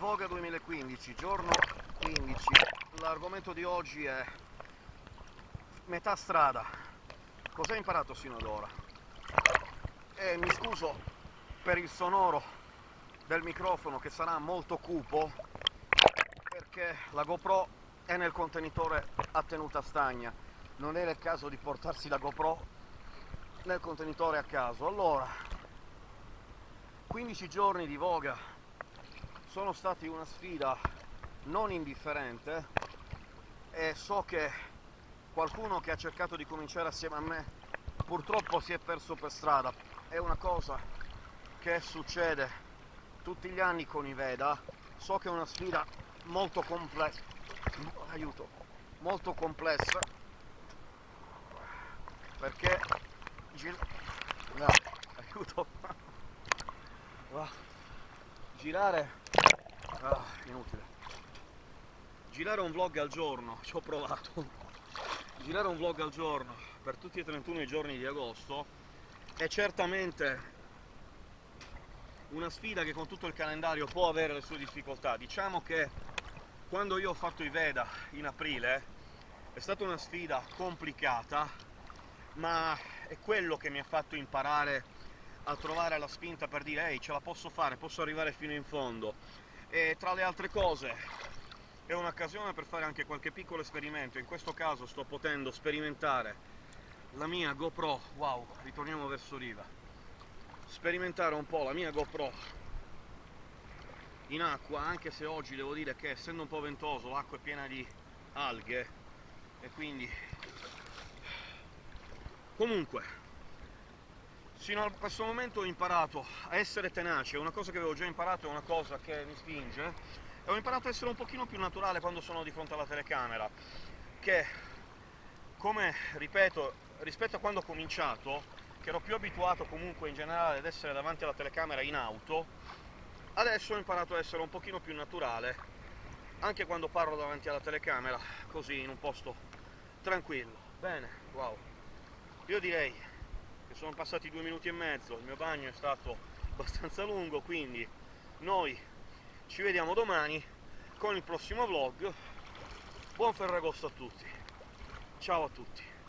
Voga 2015, giorno 15. L'argomento di oggi è metà strada. Cos'hai imparato sino ad ora? E mi scuso per il sonoro del microfono che sarà molto cupo perché la GoPro è nel contenitore a tenuta stagna. Non era il caso di portarsi la GoPro nel contenitore a caso. Allora, 15 giorni di Voga sono stati una sfida non indifferente e so che qualcuno che ha cercato di cominciare assieme a me purtroppo si è perso per strada. È una cosa che succede tutti gli anni con i Veda. So che è una sfida molto complessa. Aiuto, molto complessa perché no, aiuto girare? Ah, inutile. Girare un vlog al giorno ci ho provato. Girare un vlog al giorno per tutti e 31 i giorni di agosto è certamente una sfida che con tutto il calendario può avere le sue difficoltà. Diciamo che quando io ho fatto i Veda in aprile è stata una sfida complicata ma è quello che mi ha fatto imparare a trovare la spinta per dire ehi ce la posso fare, posso arrivare fino in fondo. E tra le altre cose è un'occasione per fare anche qualche piccolo esperimento, in questo caso sto potendo sperimentare la mia GoPro, wow, ritorniamo verso riva, sperimentare un po' la mia GoPro in acqua, anche se oggi devo dire che essendo un po' ventoso l'acqua è piena di alghe e quindi comunque Sino a questo momento ho imparato a essere tenace, una cosa che avevo già imparato è una cosa che mi spinge, e ho imparato a essere un pochino più naturale quando sono di fronte alla telecamera, che, come ripeto, rispetto a quando ho cominciato, che ero più abituato comunque in generale ad essere davanti alla telecamera in auto, adesso ho imparato a essere un pochino più naturale, anche quando parlo davanti alla telecamera, così in un posto tranquillo. Bene, wow. Io direi che sono passati due minuti e mezzo, il mio bagno è stato abbastanza lungo, quindi noi ci vediamo domani con il prossimo vlog. Buon Ferragosto a tutti, ciao a tutti!